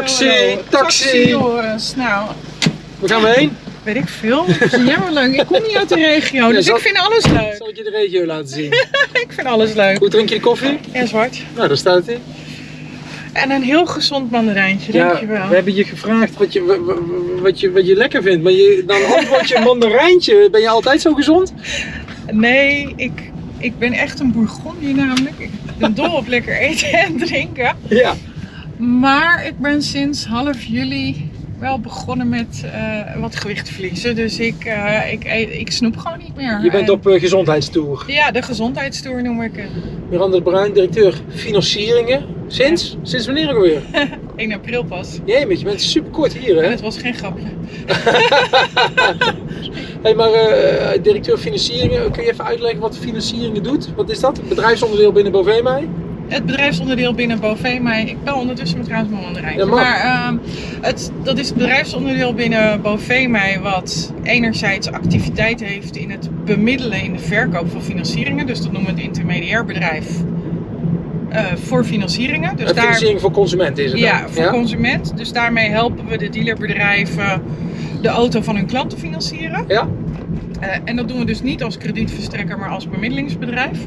Taxi, taxi. Joris. Nou, Waar gaan we heen? weet ik veel. Ja, maar leuk. Ik kom niet uit de regio, dus ik vind alles leuk. Zal ik je de regio laten zien? Ik vind alles leuk. Hoe drink je de koffie? Ja, zwart. Nou, daar staat hij. En een heel gezond mandarijntje, Ja, dankjewel. we hebben je gevraagd wat je, wa- wa- wat je, wat je lekker vindt, maar je, dan antwoord je mandarijntje. Ben je altijd zo gezond? Nee, ik, ik ben echt een bourgondier namelijk. Ik ben dol op lekker eten en drinken. Ja. Maar ik ben sinds half juli wel begonnen met eh, wat gewicht verliezen. Dus ik, eh, ik, ik snoep gewoon niet meer. Je bent En- op uh, gezondheidstoer. Ja, de gezondheidstoer noem ik het. Miranda Bruin, directeur financieringen. Sinds? Sinds wanneer ook alweer? 1 april pas. Jee, je bent super kort hier En hè? het was geen grapje. Hey, maar eh, directeur financieringen, kun je even uitleggen wat financieringen doet? Wat is dat? Een bedrijfsonderdeel binnen Bovemai? Het bedrijfsonderdeel binnen Bovee, maar ik bel ondertussen met trouwens mijn. Ja, mag. maar ehm, het, dat is het bedrijfsonderdeel binnen Bovee mij wat enerzijds activiteit heeft in het bemiddelen in de verkoop van financieringen. Dus dat noemen we het intermediair bedrijf eh, voor financieringen. Dus daar, financiering voor consumenten is het ja, dan? voor consument. Dus daarmee helpen we de dealerbedrijven de auto van hun klant te financieren. Ja? Eh, en dat doen we dus niet als kredietverstrekker, maar als bemiddelingsbedrijf.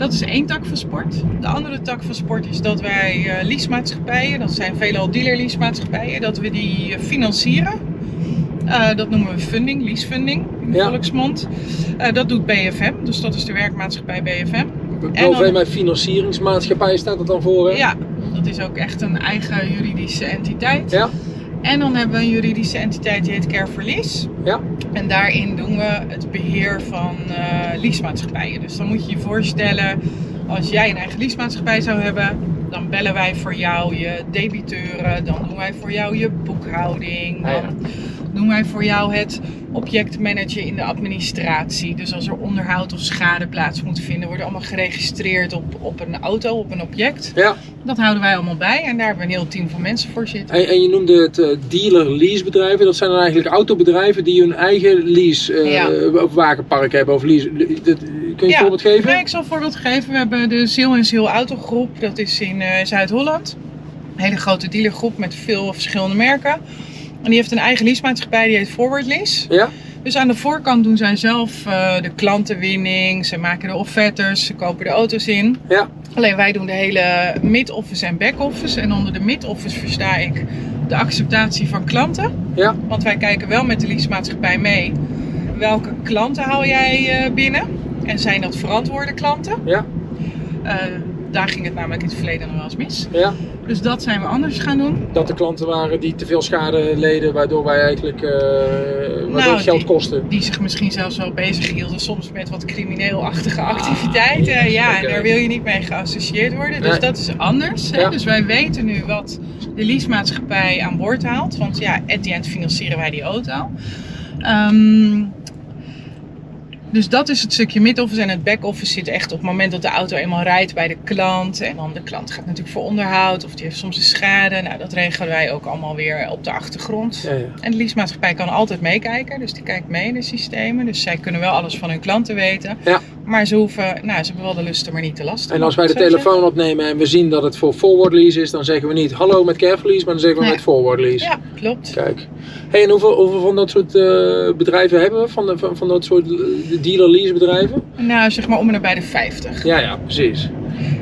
Dat is één tak van sport. De andere tak van sport is dat wij eh leasemaatschappijen, dat zijn veelal dealer leasemaatschappijen, dat we die eh, financieren. Eh, dat noemen we funding, leasefunding in de Ja. volksmond. Dat doet BFM, dus dat is de werkmaatschappij BFM. En dan- Bovemai financieringsmaatschappij staat het dan voor hè? Ja, dat is ook echt een eigen juridische entiteit. Ja? En dan hebben we een juridische entiteit die heet Lease. Ja. En daarin doen we het beheer van eh leasemaatschappijen. Dus dan moet je je voorstellen, als jij een eigen leasemaatschappij zou hebben, dan bellen wij voor jou je debiteuren, dan doen wij voor jou je boekhouding, Ah, ja. Doen wij voor jou het objectmanagen in de administratie. Dus als er onderhoud of schade plaats moet vinden, worden allemaal geregistreerd op, op een auto, op een object. Ja. Dat houden wij allemaal bij en daar hebben we een heel team van mensen voor zitten. En, en je noemde het eh, dealer leasebedrijven. Dat zijn dan eigenlijk autobedrijven die hun eigen lease eh, Ja. of wagenpark hebben of lease. Dat- kun je een Ja. voorbeeld geven? Nee, ik zal een voorbeeld geven. We hebben de Ziel en Ziel Autogroep. Dat is in eh, Zuid-Holland. Een hele grote dealergroep met veel verschillende merken. En die heeft een eigen leasemaatschappij, die heet Forward Lease. Ja? Dus aan de voorkant doen zij zelf eh, de klantenwinning. Ze maken de offertes, ze kopen de auto's in. Ja. Alleen wij doen de hele mid-office en back-office. En onder de mid-office versta ik de acceptatie van klanten. Ja. Want wij kijken wel met de leasemaatschappij mee. Welke klanten haal jij eh, binnen? En zijn dat verantwoorde klanten? Ja. Eh, daar ging het namelijk in het verleden nog wel eens mis. Ja. Dus dat zijn we anders gaan doen. Dat er klanten waren die te veel schade leden, waardoor wij eigenlijk waardoor Nou, het geld die- kosten. Die zich misschien zelfs wel bezig hielden, soms met wat crimineel-achtige activiteiten. ja, en daar wil je niet mee geassocieerd worden. Dus Nee. dat is anders. Hè? Ja. Dus wij weten nu wat de leasemaatschappij aan boord haalt. Want ja, at the end financieren wij die auto. Ehm, dus dat is het stukje mid-office en het back-office zit echt op het moment dat de auto eenmaal rijdt bij de klant. En dan de klant gaat natuurlijk voor onderhoud of die heeft soms een schade. Nou, dat regelen wij ook allemaal weer op de achtergrond. Ja, ja. En de leasemaatschappij kan altijd meekijken, dus die kijkt mee in de systemen. Dus zij kunnen wel alles van hun klanten weten. Ja. Maar ze hoeven, nou, ze hebben wel de lust, maar niet te lasten. En als wij de telefoon opnemen en we zien dat het voor forward lease is, dan zeggen we niet hallo met careful lease, maar dan zeggen we Nee. met forward lease. Ja, klopt. Kijk. Hey, en hoeveel, hoeveel van dat soort eh, bedrijven hebben we? Van, de, van, van dat soort dealer lease bedrijven? Nou, zeg maar om en bij de 50. Ja, ja, precies.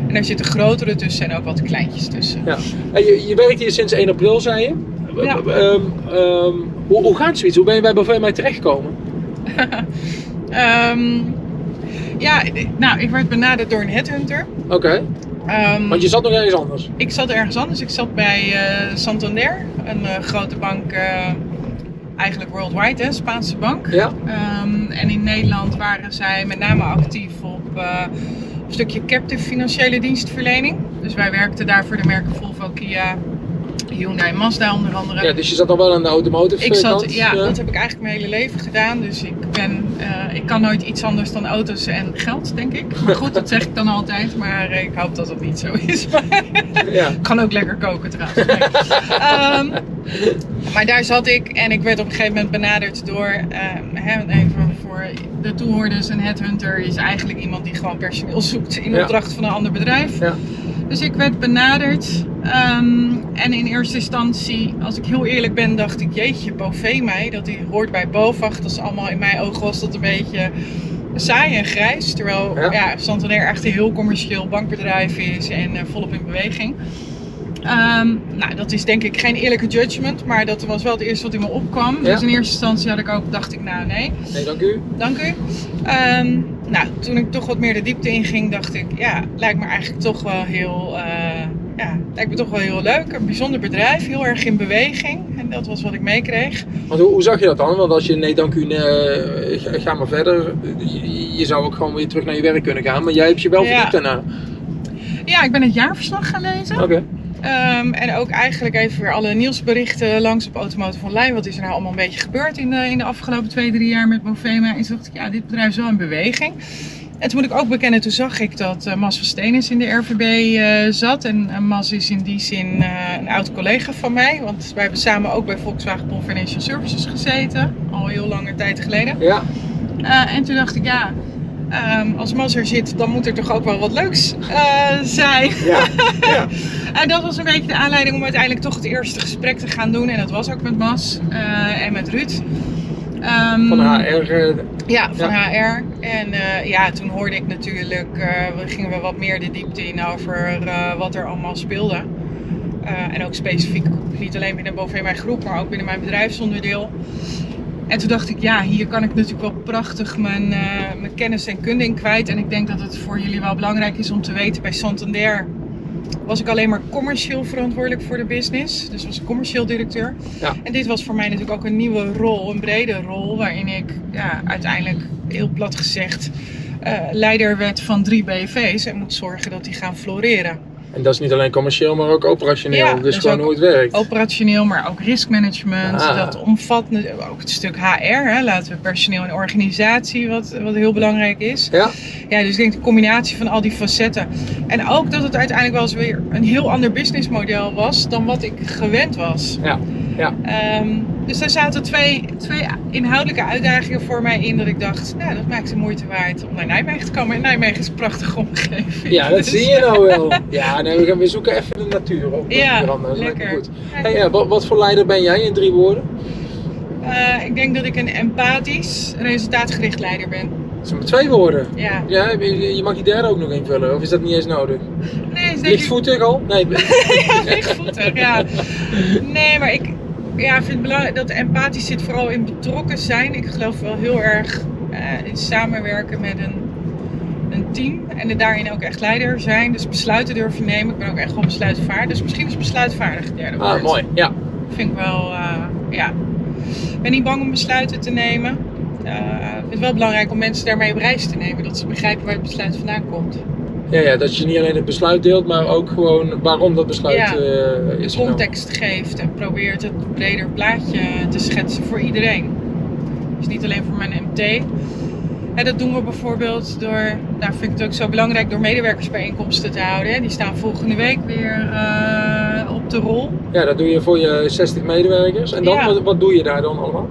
En daar zitten grotere tussen en ook wat kleintjes tussen. Ja. En je, je werkt hier sinds 1 april, zei je. Ja. Ehm, ehm, hoe, hoe gaat zoiets? Hoe ben je bij Bovee terechtgekomen? Ehm, ja, nou, ik werd benaderd door een headhunter. Oké, Ehm, want je zat nog ergens anders. Ik zat ergens anders. Ik zat bij eh, Santander, een eh, grote bank, eh, eigenlijk worldwide, hè, Spaanse bank. Ja? Ehm, en in Nederland waren zij met name actief op een stukje captive financiële dienstverlening. Dus wij werkten daar voor de merken Volvo, Kia, Hyundai en Mazda onder andere. ja, dus je zat nog wel aan de automotive Ik eh, zat, kant? ja, dat heb ik eigenlijk mijn hele leven gedaan. Dus ik ben, eh, ik kan nooit iets anders dan auto's en geld, denk ik. Maar goed, dat zeg ik dan altijd. Maar eh, ik hoop dat het niet zo is. Ja. ik kan ook lekker koken trouwens. Ehm, maar daar zat ik en ik werd op een gegeven moment benaderd door, ehm, hè, even voor de toehoorders, een headhunter is eigenlijk iemand die gewoon personeel zoekt in Ja. opdracht van een ander bedrijf. Ja. Dus ik werd benaderd. ehm, en in eerste instantie, als ik heel eerlijk ben, dacht ik, jeetje, Bovee mij, dat die hoort bij BOVAG. Dat is allemaal, in mijn ogen was dat een beetje saai en grijs. Terwijl Ja. ja. Santander echt een heel commercieel bankbedrijf is en eh, volop in beweging. Ehm, nou, dat is denk ik geen eerlijke judgment, maar dat was wel het eerste wat in me opkwam. Ja. Dus in eerste instantie had ik ook, dacht ik, nou nee, Nee, dank u. dank u. Ehm, nou, toen ik toch wat meer de diepte inging, dacht ik, ja, lijkt me eigenlijk toch wel heel, eh, ja, lijkt me toch wel heel leuk. Een bijzonder bedrijf, heel erg in beweging. En dat was wat ik meekreeg. Want hoe, hoe zag je dat dan? Want als je nee, dank u, eh, ga, maar verder. Je, je zou ook gewoon weer terug naar je werk kunnen gaan, maar jij hebt je wel Ja. verdiept daarna. Ja, ik ben het jaarverslag gaan lezen. Oké. Ehm, en ook eigenlijk even weer alle nieuwsberichten langs op Automotive Online. Wat is er nou allemaal een beetje gebeurd in de, in de afgelopen twee, drie jaar met Movema? En toen dacht ik, ja, dit bedrijf is wel in beweging. En toen moet ik ook bekennen, toen zag ik dat eh, Mas van Steenis in de RVB eh, zat. En eh, Mas is in die zin een oud collega van mij. Want wij hebben samen ook bij Volkswagen Pol Financial Services gezeten. Al heel lange tijd geleden. Ja. En toen dacht ik, ja, ehm, als Mas er zit, dan moet er toch ook wel wat leuks eh, zijn. Ja. ja. En dat was een beetje de aanleiding om uiteindelijk toch het eerste gesprek te gaan doen. En dat was ook met Mas eh, en met Ruud. Ehm, Van HR. eh, Ja, van Ja. HR. En ja, toen hoorde ik natuurlijk, we gingen we wat meer de diepte in over wat er allemaal speelde. En ook specifiek, niet alleen binnen Bovee mijn groep, maar ook binnen mijn bedrijfsonderdeel. En toen dacht ik, ja, hier kan ik natuurlijk wel prachtig mijn, eh, mijn kennis en kunde in kwijt. En ik denk dat het voor jullie wel belangrijk is om te weten, bij Santander was ik alleen maar commercieel verantwoordelijk voor de business. Dus was ik commercieel directeur. Ja. En dit was voor mij natuurlijk ook een nieuwe rol, een brede rol, waarin ik ja, uiteindelijk, heel plat gezegd, eh, leider werd van drie BV's en moet zorgen dat die gaan floreren. En dat is niet alleen commercieel, maar ook operationeel. Ja, dus is gewoon hoe het werkt. Operationeel, maar ook riskmanagement. Ah. Dat omvat ook het stuk HR, hè, laten we personeel en organisatie, wat, wat heel belangrijk is. Ja. Ja, dus ik denk de combinatie van al die facetten. En ook dat het uiteindelijk wel eens weer een heel ander businessmodel was dan wat ik gewend was. Ja, ja. Ehm, dus daar zaten twee, twee inhoudelijke uitdagingen voor mij in dat ik dacht, nou dat maakt de moeite waard om naar Nijmegen te komen. En Nijmegen is een prachtige omgeving. Ja, dat Dus- zie je nou wel. Ja, nee, we gaan weer zoeken even de natuur op. Ja. Dat lekker. Goed. Hey, ja, wat, wat voor leider ben jij in drie woorden? Eh, ik denk dat ik een empathisch, resultaatgericht leider ben. Dat zijn maar twee woorden. Ja. Ja, je je mag die derde ook nog invullen, of is dat niet eens nodig? Nee, is denk ik Lichtvoetig al? Nee. lichtvoetig, ja. Nee, maar ik ja, vind het belangrijk dat empathisch zit vooral in betrokken zijn. Ik geloof wel heel erg eh, in samenwerken met een, een team. En het daarin ook echt leider zijn. Dus besluiten durven nemen. Ik ben ook echt wel besluitvaardig. Dus misschien is besluitvaardig het derde woord. Ah, mooi. Ja. Vind ik wel, eh, ja. Ik ben niet bang om besluiten te nemen. Eh, ik vind het wel belangrijk om mensen daarmee op reis te nemen. Dat ze begrijpen waar het besluit vandaan komt. Ja, ja, dat je niet alleen het besluit deelt, maar ook gewoon waarom dat besluit Ja. is genomen. context geeft en probeert het breder plaatje te schetsen voor iedereen. Dus niet alleen voor mijn MT. En dat doen we bijvoorbeeld door, nou vind ik het ook zo belangrijk, door medewerkersbijeenkomsten te houden. Die staan volgende week weer eh, op de rol. Ja, dat doe je voor je 60 medewerkers. En dan, Ja. wat, wat doe je daar dan allemaal?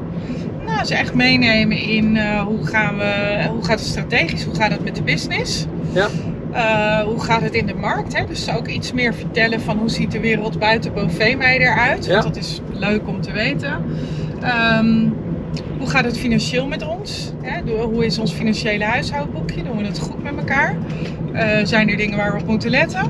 Nou, ze echt meenemen in eh, hoe, gaan we, hoe gaat het strategisch, hoe gaat het met de business. Ja. Eh, hoe gaat het in de markt? Hè? Dus ook iets meer vertellen van hoe ziet de wereld buiten Bovee mij eruit. Ja. Want dat is leuk om te weten. Ehm, hoe gaat het financieel met ons? Hè? Hoe is ons financiële huishoudboekje? Doen we het goed met elkaar? Eh, zijn er dingen waar we op moeten letten?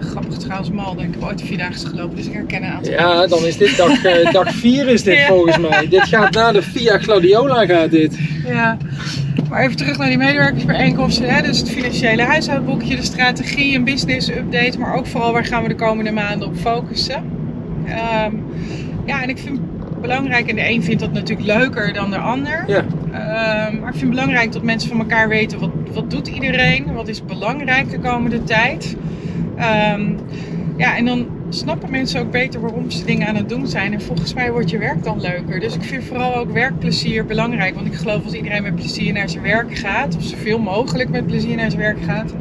Grappig trouwens, Malden. Ik heb ooit vier dagen gelopen, dus ik herken een aantal. Ja, dan is dit dag, eh, dag 4 is dit Ja. volgens mij. Dit gaat na de Via Gladiola gaat dit. Ja, maar even terug naar die medewerkersbijeenkomsten. Hè? Dus het financiële huishoudboekje, de strategie, een business update, maar ook vooral waar gaan we de komende maanden op focussen. Ehm, ja, en ik vind het belangrijk, en de een vindt dat natuurlijk leuker dan de ander. Ja. Ehm, maar ik vind het belangrijk dat mensen van elkaar weten wat, wat doet iedereen, wat is belangrijk de komende tijd. Ehm, ja, en dan snappen mensen ook beter waarom ze dingen aan het doen zijn. En volgens mij wordt je werk dan leuker. Dus ik vind vooral ook werkplezier belangrijk. Want ik geloof als iedereen met plezier naar zijn werk gaat, of zoveel mogelijk met plezier naar zijn werk gaat,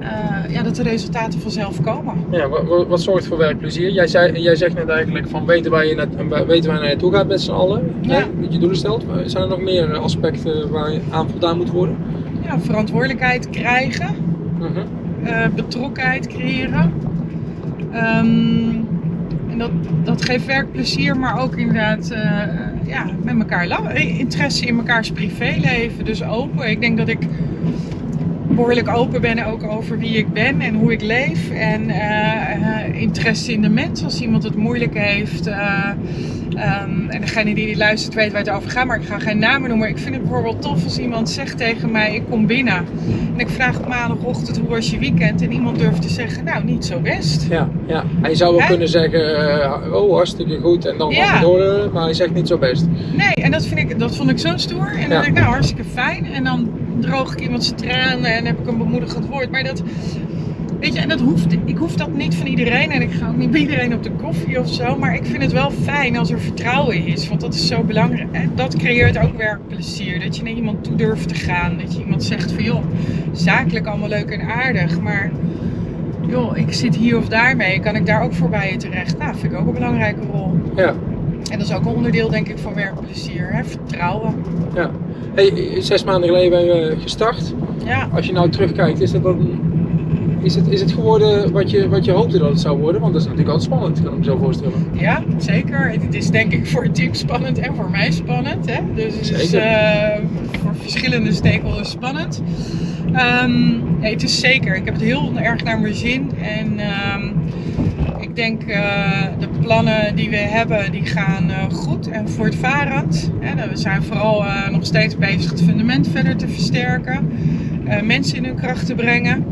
eh, ja, dat de resultaten vanzelf komen. Ja, wat, wat- wat zorgt voor werkplezier? Jij, zei, jij zegt net eigenlijk van weten waar je, net, weten waar je naartoe gaat met z'n allen. Ja. Hè, dat je doelen stelt. Zijn er nog meer aspecten waar je aan voldaan moet worden? Ja, verantwoordelijkheid krijgen. Mhm. eh, betrokkenheid creëren. Ehm, en dat, dat geeft werkplezier, maar ook inderdaad eh, ja, met elkaar la- interesse in mekaars privéleven. Dus open. Ik denk dat ik behoorlijk open ben ook over wie ik ben en hoe ik leef. En eh, eh, interesse in de mens als iemand het moeilijk heeft. eh, ehm, en degene die dit luistert weet waar het over gaat, maar ik ga geen namen noemen. Ik vind het bijvoorbeeld tof als iemand zegt tegen mij, ik kom binnen. En ik vraag op maandagochtend, hoe was je weekend? En iemand durft te zeggen, nou niet zo best. Ja, ja. Hij zou wel kunnen zeggen, oh hartstikke goed en dan Ja. gaan we door, maar hij zegt niet zo best. Nee, en dat, vind ik, dat vond ik zo stoer. En dan Ja. denk ik, nou hartstikke fijn. En dan droog ik iemand zijn tranen en heb ik een bemoedigend woord. Maar dat, weet je, en dat hoeft, ik hoef dat niet van iedereen. En ik ga ook niet bij iedereen op de koffie of zo. Maar ik vind het wel fijn als er vertrouwen is. Want dat is zo belangrijk. En dat creëert ook werkplezier. Dat je naar iemand toe durft te gaan. Dat je iemand zegt van, joh, zakelijk allemaal leuk en aardig. Maar joh, ik zit hier of daar mee. Kan ik daar ook voorbij je terecht? Nou, vind ik ook een belangrijke rol. Ja, En dat is ook een onderdeel, denk ik, van werkplezier. Hè? Vertrouwen. ja. Hey, zes maanden geleden ben je gestart. Ja, Als je nou terugkijkt, is, dat dan, is, het, is het geworden wat je, wat je hoopte dat het zou worden? Want dat is natuurlijk altijd spannend, kan ik me zo voorstellen. ja, zeker. Het is denk ik voor het team spannend en voor mij spannend. Hè? Dus het is eh, voor verschillende stakeholders spannend. Ehm, nee, het is zeker. Ik heb het heel erg naar mijn zin. En ehm, ik denk uh, de plannen die we hebben, die gaan uh, goed en voortvarend. Hè? We zijn vooral uh, nog steeds bezig het fundament verder te versterken. Uh, mensen in hun kracht te brengen.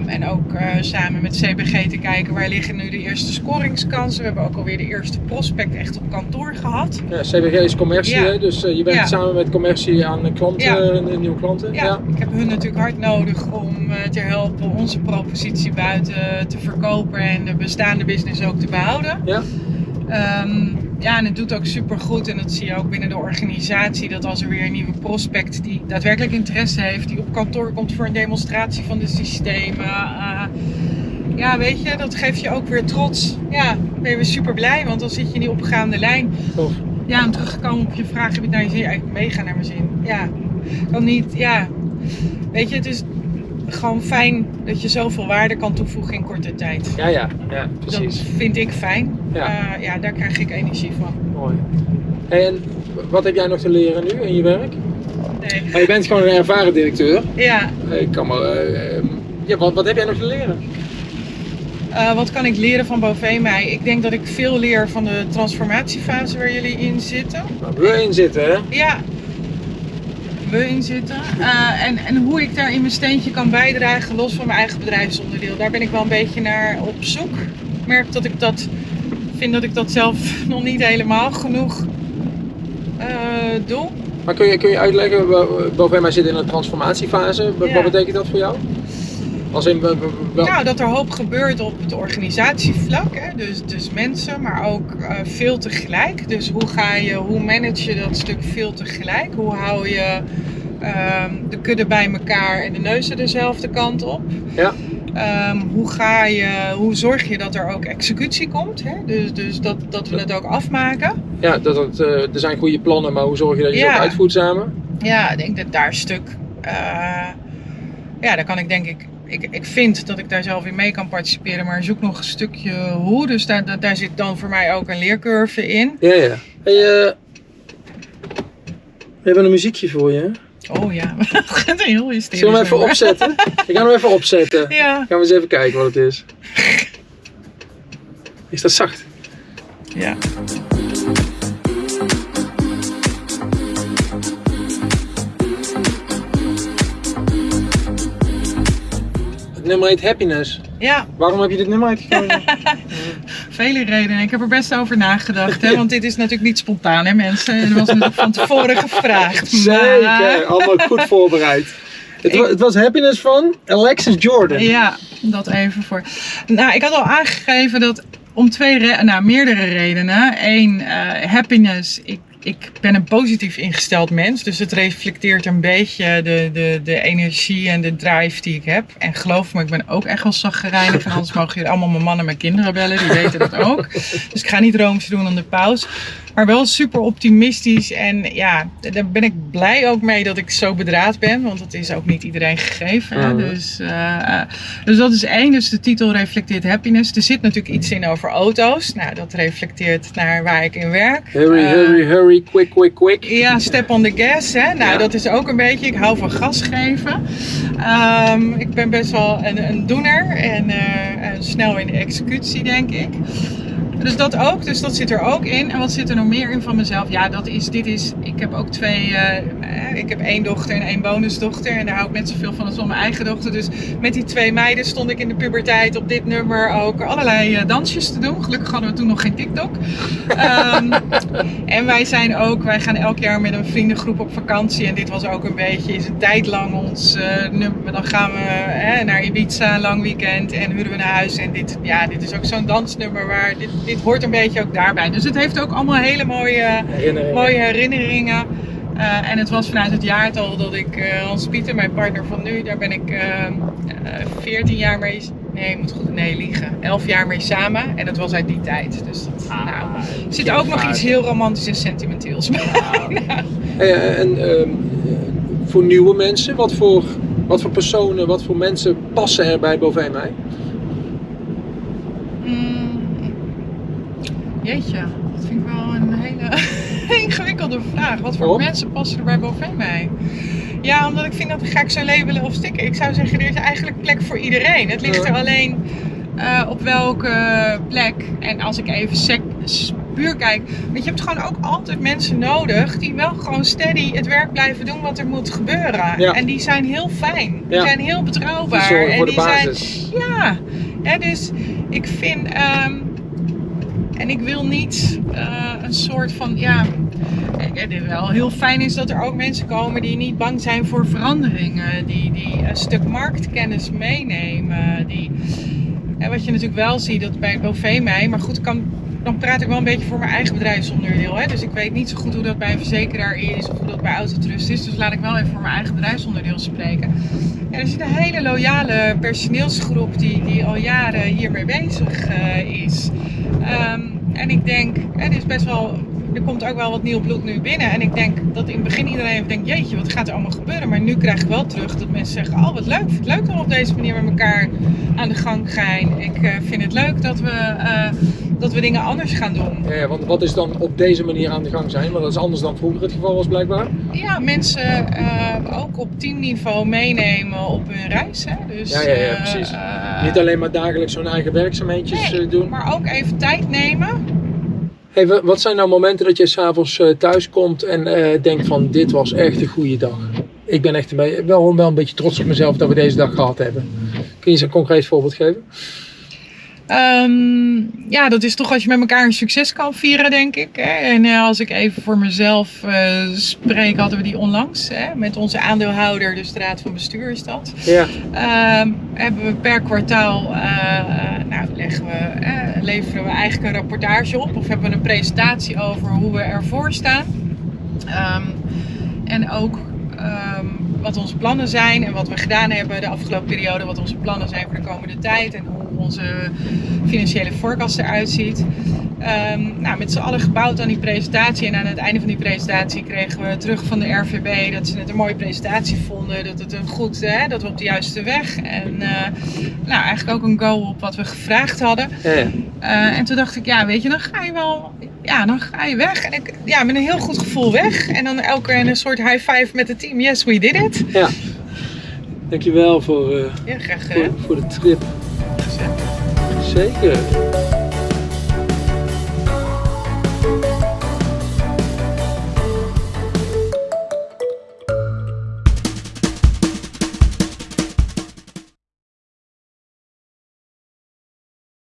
Um, en ook uh, samen met CBG te kijken waar liggen nu de eerste scoringskansen. We hebben ook alweer de eerste prospect echt op kantoor gehad. Ja, CBG is commercie, Ja. dus uh, je bent Ja. samen met commercie aan klanten, Ja. nieuwe klanten. Ja, ik heb hun natuurlijk hard nodig om uh, te helpen onze propositie buiten te verkopen en de bestaande business ook te behouden. Ja. Um, ja, en het doet ook super goed. En dat zie je ook binnen de organisatie. Dat als er weer een nieuwe prospect die daadwerkelijk interesse heeft, die op kantoor komt voor een demonstratie van de systemen. Uh, ja, weet je, dat geeft je ook weer trots. Ja, ben je weer super blij, want dan zit je in die opgaande lijn. Tof. Ja, en teruggekomen op je vraag, heb je het naar je zin? Eigenlijk mega naar mijn zin. Ja, kan niet, ja. Weet je, het is gewoon fijn dat je zoveel waarde kan toevoegen in korte tijd. Ja, ja, ja, precies. Dat vind ik fijn. Ja. Uh, ja, daar krijg ik energie van. Mooi. En wat heb jij nog te leren nu in je werk? Nee. Maar je bent gewoon een ervaren directeur. Ja. Ik kan maar, uh, ja, wat, wat heb jij nog te leren? Uh, wat kan ik leren van Bovee Ik denk dat ik veel leer van de transformatiefase waar jullie in zitten. Waar we in zitten, hè? Ja, we in zitten. Uh, en, en hoe ik daar in mijn steentje kan bijdragen, los van mijn eigen bedrijfsonderdeel. Daar ben ik wel een beetje naar op zoek. Ik merk dat ik dat vind dat ik dat zelf nog niet helemaal genoeg uh, doe. Maar kun je, kun je uitleggen, Bovee mij zit in een transformatiefase. Wat, Ja. wat betekent dat voor jou? Als in, wel... Nou, dat er hoop gebeurt op het organisatievlak. Hè? Dus, dus mensen, maar ook uh, veel tegelijk. Dus hoe ga je, hoe manage je dat stuk veel tegelijk? Hoe hou je uh, de kudde bij elkaar en de neuzen dezelfde kant op? Ja. Um, hoe, ga je, hoe zorg je dat er ook executie komt? Hè? Dus, dus dat, dat we het ook afmaken. Ja, dat het, uh, er zijn goede plannen, maar hoe zorg je dat je Ja. ze ook uitvoert samen? Ja, ik denk dat daar een stuk. Uh, ja, daar kan ik denk ik ik, ik vind dat ik daar zelf in mee kan participeren, maar zoek nog een stukje hoe. Dus daar, daar, zit dan voor mij ook een leercurve in. Ja, ja. Hey, uh, we hebben een muziekje voor je. Oh ja, het gaat heel hysterisch. Zullen we hem even opzetten? ik ga hem even opzetten. Ja. Gaan we eens even kijken wat het is. Is dat zacht? Ja. Nummer heet Happiness. Ja. Waarom heb je dit nummer uitgekozen? Vele redenen. Ik heb er best over nagedacht. Hè? Want dit is natuurlijk niet spontaan, hè mensen. Het was natuurlijk van tevoren gevraagd. Zeker, maar... allemaal goed voorbereid. Het, Ik- wa- het was Happiness van Alexis Jordan. Ja, dat even voor. Nou, ik had al aangegeven dat om twee, nou, meerdere redenen. Eén, eh, happiness. Ik, ik ben een positief ingesteld mens. Dus het reflecteert een beetje de, de, de energie en de drive die ik heb. En geloof me, ik ben ook echt wel zaggerijnig. En anders mogen jullie allemaal mijn mannen en mijn kinderen bellen. Die weten dat ook. Dus ik ga niet rooms doen aan de pauze. Maar wel super optimistisch. En ja, daar ben ik blij ook mee dat ik zo bedraad ben. Want dat is ook niet iedereen gegeven. hè. Mhm. Dus, eh, dus dat is één. Dus de titel reflecteert happiness. Er zit natuurlijk iets in over auto's. Nou, dat reflecteert naar waar ik in werk. Eh, quick, quick, quick. ja, step on the gas. Hè? Nou, Ja. dat is ook een beetje. Ik hou van gas geven. Ehm, ik ben best wel een, een doener en, eh, en snel in de executie, denk ik. Dus dat ook, dus dat zit er ook in. En wat zit er nog meer in van mezelf? Ja, dat is, dit is, ik heb ook twee, eh, ik heb één dochter en één bonusdochter. En daar hou ik net zoveel van als van mijn eigen dochter. Dus met die twee meiden stond ik in de puberteit op dit nummer ook allerlei eh, dansjes te doen. Gelukkig hadden we toen nog geen TikTok. Ehm, en wij zijn ook, wij gaan elk jaar met een vriendengroep op vakantie. En dit was ook een beetje, is een tijd lang ons eh, nummer. Dan gaan we naar Ibiza, lang weekend en huren we naar huis. En dit, ja, dit is ook zo'n dansnummer waar, dit, dit hoort een beetje ook daarbij. Dus het heeft ook allemaal hele mooie, Herinneringen. mooie herinneringen. Eh, en het was vanuit het jaartal dat ik eh, Hans Pieter, mijn partner van nu, daar ben ik eh, eh, 14 jaar mee, nee, ik moet goed, nee, liegen, 11 jaar mee samen. En dat was uit die tijd. Dus dat, Ah, nou, zit ook nog iets heel romantisch en sentimenteels bij. Eh, en ehm, eh, voor nieuwe mensen, wat voor, wat voor personen, wat voor mensen passen er bij mij? Mm, jeetje, dat vind ik wel een hele ingewikkelde vraag. Wat voor mensen passen er bij Bovee mij? Ja, omdat ik vind dat ga ik zo labelen of stikken. Ik zou zeggen, er is eigenlijk plek voor iedereen. Het ligt er alleen eh, op welke plek. En als ik even sec, puur kijk. Want je hebt gewoon ook altijd mensen nodig die wel gewoon steady het werk blijven doen wat er moet gebeuren. Ja. En die zijn heel fijn. Die Ja. zijn heel betrouwbaar. en die zijn, ja, ja, dus ik vind. ehm, en ik wil niet eh, een soort van. Ja, het is wel heel fijn is dat er ook mensen komen die niet bang zijn voor veranderingen. Die, die een stuk marktkennis meenemen. Die, en wat je natuurlijk wel ziet, dat bij Bovee mij. Maar goed, kan, dan praat ik wel een beetje voor mijn eigen bedrijfsonderdeel. Hè? Dus ik weet niet zo goed hoe dat bij een verzekeraar is of hoe dat bij Autotrust is. Dus laat ik wel even voor mijn eigen bedrijfsonderdeel spreken. Ja, er zit een hele loyale personeelsgroep die, die al jaren hiermee bezig eh, is. Ehm, en ik denk, er is best wel, er komt ook wel wat nieuw bloed nu binnen. En ik denk dat in het begin iedereen even denkt, jeetje, wat gaat er allemaal gebeuren? Maar nu krijg ik wel terug dat mensen zeggen, oh wat leuk, vind het leuk dat we op deze manier met elkaar aan de gang gaan. Ik eh, vind het leuk dat we, eh, dat we dingen anders gaan doen. Ja, want wat is dan op deze manier aan de gang zijn? Want dat is anders dan vroeger het geval was blijkbaar. Ja, mensen eh, ook op teamniveau meenemen op hun reis. Hè? Dus, Ja, ja, ja, precies. Niet alleen maar dagelijks zo'n eigen werkzaamheidjes Nee, doen. maar ook even tijd nemen. Hey, wa- wat zijn nou momenten dat je s'avonds eh thuis komt en eh, denkt van dit was echt een goede dag? Ik ben echt wel, wel een beetje trots op mezelf dat we deze dag gehad hebben. Kun je eens een concreet voorbeeld geven? Ehm, ja, dat is toch als je met elkaar een succes kan vieren, denk ik. Hè? En eh, als ik even voor mezelf eh, spreek, hadden we die onlangs. Hè? Met onze aandeelhouder, dus de raad van bestuur is dat. Ja. Ehm, hebben we per kwartaal, eh, nou leggen we, leveren we eigenlijk een rapportage op. Of hebben we een presentatie over hoe we ervoor staan. Ehm, en ook wat onze plannen zijn en wat we gedaan hebben de afgelopen periode. Wat onze plannen zijn voor de komende tijd en hoe onze financiële forecast eruit ziet. Ehm, nou, met z'n allen gebouwd aan die presentatie. En aan het einde van die presentatie kregen we terug van de RVB dat ze het een mooie presentatie vonden. Dat, het een goed, hè, dat we op de juiste weg. En eh, nou, eigenlijk ook een go op wat we gevraagd hadden. Ja, ja. Eh, en toen dacht ik, ja, weet je, dan ga je wel, ja, dan ga je weg. En ik, ja, met een heel goed gevoel weg. En dan elke keer een soort high five met het team. Yes, we did it. ja. Dankjewel voor, Ja, graag voor, voor de trip. Zeker.